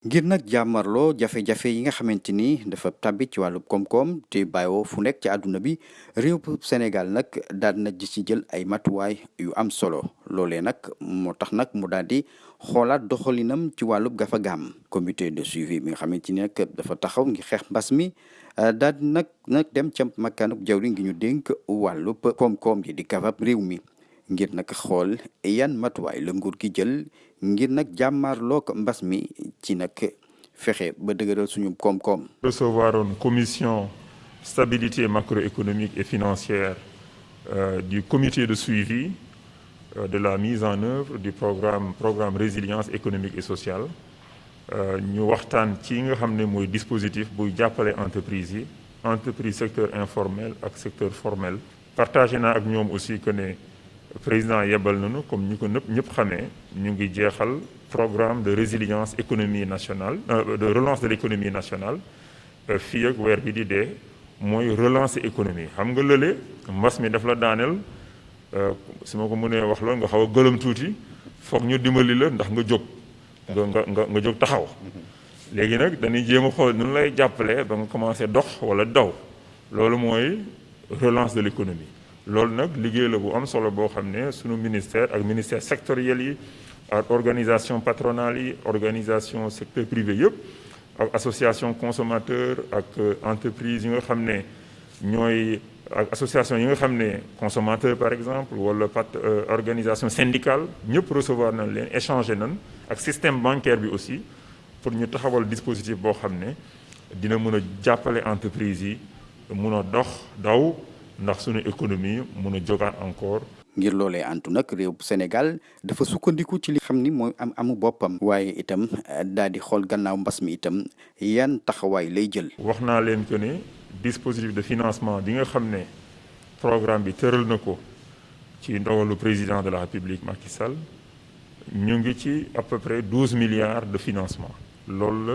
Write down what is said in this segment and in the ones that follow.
ngir nag jàmmarloo jafe-jafe yi nga xamante dafa tàbbi ci wàllu koom-koom te bàyyoo fu nekk ci àdduna bi réew Sénégal nag daal na ji ci jël ay matuwaay yu am solo. Loolee nag moo tax nag mu daal di xoolaat doxalinam ci wàllub gafa gaam comité de suivi bi dafa taxaw ngir xeex mbas mi daal di nag dem ca makkaanub jawri ngi ñu wàllub di gafab réew mi ngir nag xool recevoir une commission stabilité macroéconomique et financière euh, du comité de suivi euh, de la mise en œuvre du programme programme résilience économique et sociale ñu waxtaan ci nga dispositif buy entreprise secteur informel ak secteur formel. partagé aussi que. Président yebal nañu comme ñu ko nëpp ñëpp xamee programme de résilience économie nationale de relance de l'économie nationale fii weer bi di économie. La xaw a ndax nga jóg. Nga nga nga taxaw. Dañuy a nu lay jàppale ba nga commencé dox wala daw. Relance de l'économie loolu nag liggéey la bu am solo boo xam ne sunu ministère ak ministère sectoriel yi ak organisation patronale yi secteur privé yëpp ak association consommateur ak entreprise yi par exemple wala pat organisation syndicale ñëpp recevoir nañ leen échanger nañ système bancaire aussi pour ñu taxawal dispositif boo xam ne dina mën a jàppale entreprise ndax suñu économie mun a jógaat encore. ngir loolee antu nag réew Sénégal dafa sukkandiku ci li xam ni mooy am amu boppam. waaye itam daal di xool gannaaw mbas mi itam yan taxawaay lay jël. wax naa leen que ne dispositif de financement bi nga xam ne programme bi tëral na ko ci ndogalu président de la République Macky Sall ñu ngi ci à peu près douze milliards de financement loolu la.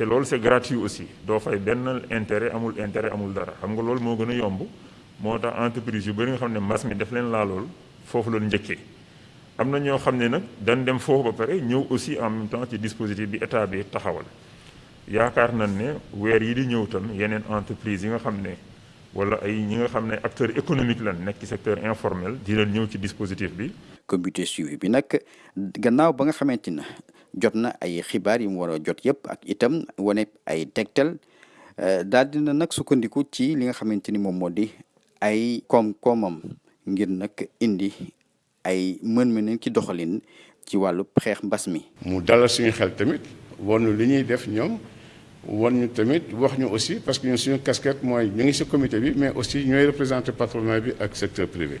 te loolu c'est gratuit aussi. Doo fay benn intérêt amul intérêt amul dara. Xam nga loolu moo gën a yomb. Moo tax entreprise yu bëri nga xam ne mbas mi def leen laa lool foofu loolu njëkkee. Am na ñoo xam ne nag dañ dem foofu ba pare ñëw aussi en même ci dispositif bi état bi taxawal. Yaakaar nañ ne weer yi di ñëw tam yeneen entreprise yi nga xam ne wala ay ñi nga xam ne acteur économique lan nekk ci secteur informel di leen ñëw ci dispositif bi. comité suivi bi nag gannaaw ba nga xamante ne jot na ay xibaar yi mu war a jot yëpp ak itam wane ay tegtal daal dina nag sukkandiku ci li nga xamante ni moom moo di ay koom-koomam indi ay mën-mën ci doxalin ci wàllu xeex mbas mi. mu dalal suñu wan ñu tamit wax aussi parce que ñun suñu casquette mooy ñu comité mais aussi ñooy représenter patronat bi ak secteur privé.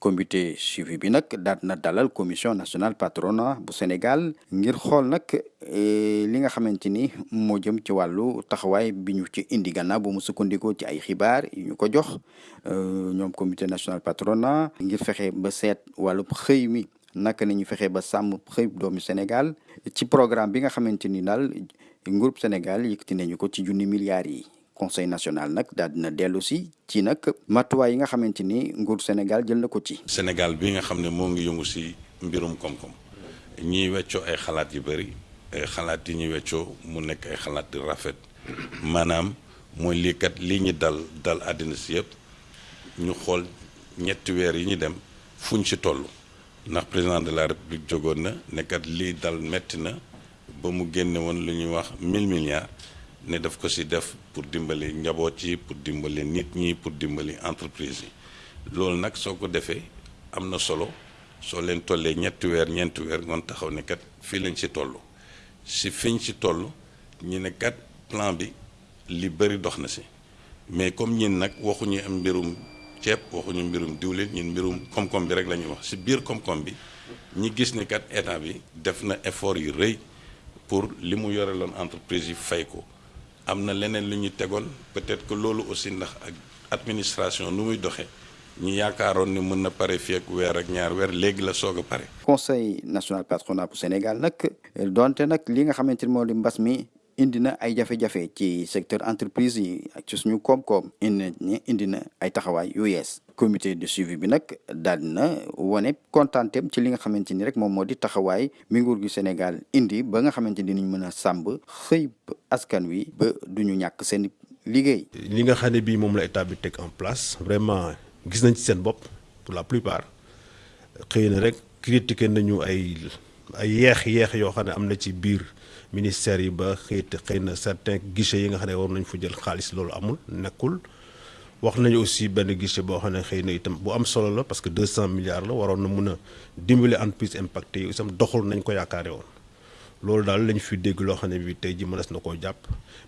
comité suivi bi nag daal na dalal commission nationale patronat bu Sénégal ngir xool nag li nga xamante ni jëm ci wàllu taxawaay bi ci indi gannaaw bu mu sukkandikoo ci ay xibaar yu ñu ko jox ñoom comité national patronat ngir fexe ba seet wàllu xëy mi naka la ñu fexe ba sàmm xëy doomu Sénégal ci programme bi nga groupe Sénégal nañu ko ci milliards yi conseil national nag daal dina dellu si ci nag matuwaay yi nga xamante ni nguur Sénégal jël na ko ci. Sénégal bi nga xam ne moo ngi yëngu si mbirum koom-koom. Ñiy weccoo ay xalaat yu bëri ay xalaat yi ñuy weccoo mu nekk ay xalaat rafet. Maanaam mooy lii kat lii ñu dal dal àddina si yëpp. Ñu xool ñetti weer yi ñu dem fuñ si toll. Ndax président de la république jógoon na nekkat lii dal metti na ba mu génne woon lu ñuy wax mille milliards. Ne daf ko si def pour dimbali njaboot yi pour dimbali nit ñi pour dimbali entreprise yi. Loolu nag soo ko defee am na solo. Soo leen tollee ñetti weer ñeenti weer ngoon taxaw ne kat fii lañ si toll. Si fiñ si toll ñu ne kat plan bi li bëri dox na si. Mais comme ñin nag waxuñu am mbirum ceeb waxuñu mbirum diwlin ñun mbirum koom-koom bi rek la wax. Si biir koom-koom bi ñi gis ni kat état bi def na effort yu rëy pour li mu yore entreprise yi fay ko peut-être que loolu aussi ndax ak administration nu muy ñu yaakaaroon ni mën na pare fii ak weer ak ñaar weer léegi la soog a pare. conseil national patronat bu Sénégal nag donte nag li nga xamante ni moo indi na ay jafe-jafe ci secteur entreprise yi ak ci suñu koom-koom indi indi na ay taxawaay yu yees. comité de suivi bi nag daal na wane kontaanteem ci li nga xamante ni rek moom moo di taxawaay mi nguur gi Sénégal indi ba nga xamante ni dinañ mën a sàmb xëy askan wi ba duñu ñàkk seen liggéey. li nga xam ne bii la état bi teg en place vraiment gis nañ ci seen bopp pour la plupart xëy na rek critiqué nañu ay ay yeex yeex yoo xam ne na ci biir ministère yi ba xëy xëy na certains guichets yi nga xam ne war nañ fa jël xaalis loolu amul nekkul. wax nañu aussi benn guichet boo xam ne xëy na itam bu am solo la parce que 200 milliards la waroon na mun a dimbali entreprise impacté yi itam doxul nañ ko yaakaare woon loolu daal lañ fi dégg loo xam ne bi tey ji mënees na koo jàpp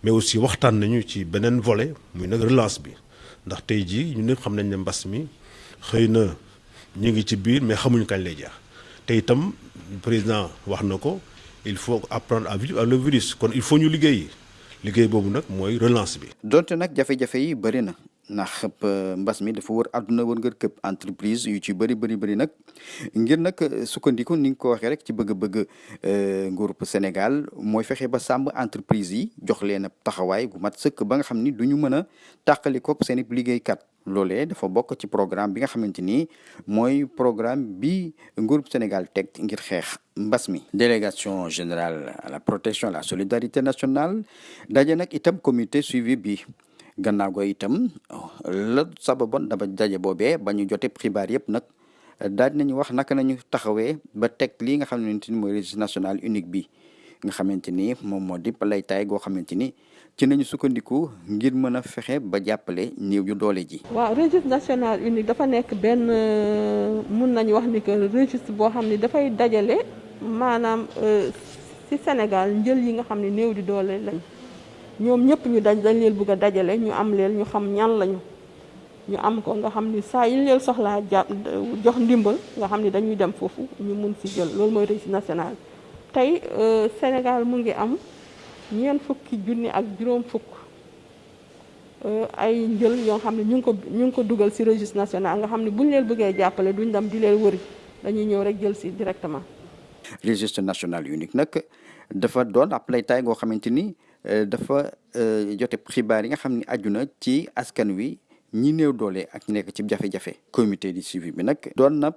mais aussi waxtaan nañu ci beneen volet muy nag relance bi ndax tey ji ñu ñëpp xam nañ ne mbas mi xëy na ñu ngi ci biir mais xamuñu kañ lay jeex te itam président wax na ko il faut apprendre à vivre avec le virus. Il faut ñu liggéey liggéey boobu relance bi. Ndax mbas mi dafa wër àdduna wër ngër këpp entreprise yu ci bëri bëri bëri nag ngir nag sukkandiku ni nga ko waxee rek ci bëgg-bëgg nguurub Sénégal mooy fexe ba sàmm entreprise yi jox leen taxawaay gu mat sëkk ba nga xam ni du ñu mën a tàqali ko seen i liggéeykat loolee dafa bokk ci programme bi nga xamante ni mooy programme bi nguurub Sénégal teg ngir xeex mbas mi. délégation générale à la protection à la solidarité nationale. daje nag itam comité suivi bi. Gannaaw go itam la sababoon daba daje boobee ba ñu jotee xibaar yëpp nag daal di nañu wax naka nañu taxawee ba teg lii nga xamante ni registre national unique bi nga xamante ni moom moo di laytaay goo xamante ni ci nañu sukkandiku ngir mën a fexe ba jàppale néew yu doole ji. waaw registre national unique dafa nekk benn mun nañu wax ni que registre boo xam ne maanaam ci Sénégal njël yi nga xam ne di doole lañ. Ñoom ñëpp ñu daj dañ leen bëgg a dajale ñu am leen ñu xam ñan lañu ñu am ko nga xam ni saa yi leen soxlaa jox ndimbal nga xam ni dañuy dem foofu ñu mun si jël loolu mooy registre national tey Sénégal mu ngi am ñeent fukki junni ak juróom fukk ay njël yoo xam ne ñu ngi ko ñu ngi ko dugal si registre national nga xam ne bu ñu leen bëggee jàppale duñ dem di leen wëri dañuy ñëw rek jël si directement. registre national unique nag dafa doon ab laytaay goo xamante ni. Dafa jote xibaar yi nga xam ne aju na ci askan wi ñi néew doole ak nekk ci jafe-jafe. Comité de suivi bi nag doon na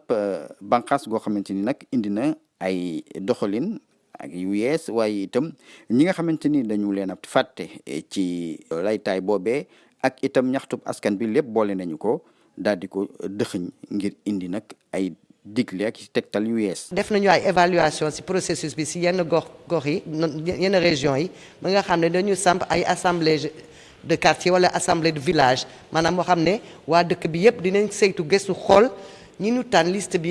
bànqaas goo xamante ni nag indi na ay doxalin ak yu yees. Waaye itam ñi nga xamante dañu leen a fàtte ci laytaay boobee ak itam ñaxtub askan bi lépp boole nañu ko daal di ko dëxëñ ngir indi nag ay digle ak tegtal évaluation processus bi ci yenn gox région assemblée de quartier assemblée de village maanaam moo xam ne waa dëkk bi yëpp dinañ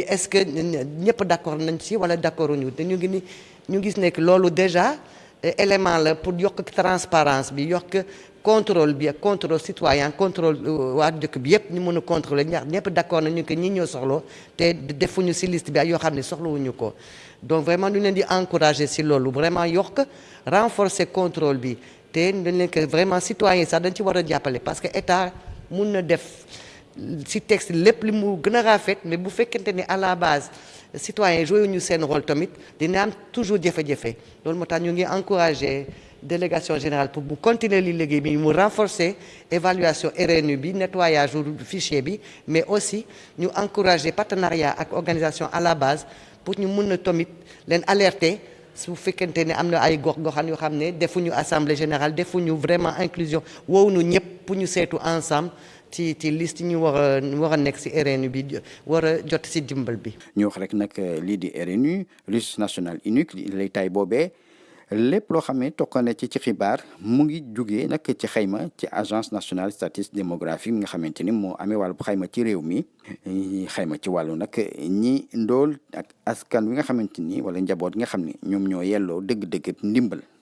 est-ce que d'accord nañ d'accord ñu déjà élément la pour yokk transparence bi yokk contrôle bi ak contrôle citoyen contrôle waa dëkk bi yëpp ñu mën a contrôler. Ñax ñëpp d'accord nañu que ñi ñoo soxla te defuñu ci liste bi ak yoo xam ne soxlawuñu ko. Donc vraiment ñu leen di encourager ci loolu vraiment yokk renforcer contrôle bi. Te dañ leen que vraiment citoyen sax dañ ci war a jàppale parce que état mun na def ci texte lépp li mu gën a rafet mais bu fekkente ni à la base citoyen joué ñu seen rôle tamit dina am toujours jafe-jafe. Loolu moo tax ñu ngi encourager délégation générale pour mu continuer li liggéey bi mu renforcer évaluation RNU bi nettoyage fichier bi mais aussi ñu encourager partenariat ak organisation à la base pour ñu mun a tamit leen alerter su fekkente ne am na ay gox goxaan yoo xam ne defuñu assemblée générale defuñu vraiment inclusion wowuñu ñëpp pour ñu seetu ensemble ci ci liste ñu war a war a nekk si RNU bi war a jot ci dimbal bi. ñu wax rek nag lii di RNU registre national unique lay tay boobee. Lépp loo xam ne tokkane ci ci xibaar mu ngi jugee nag ci xayma ci agence nationale statistique démographique nga xamante ni moo amee wàllu xayma ci réew mi. Xayma ci wàllu nag ñi ndool ak askan wi nga xamante ni wala njaboot nga xam ne ñoom ñoo yelloo dëgg-dëgg ndimbal.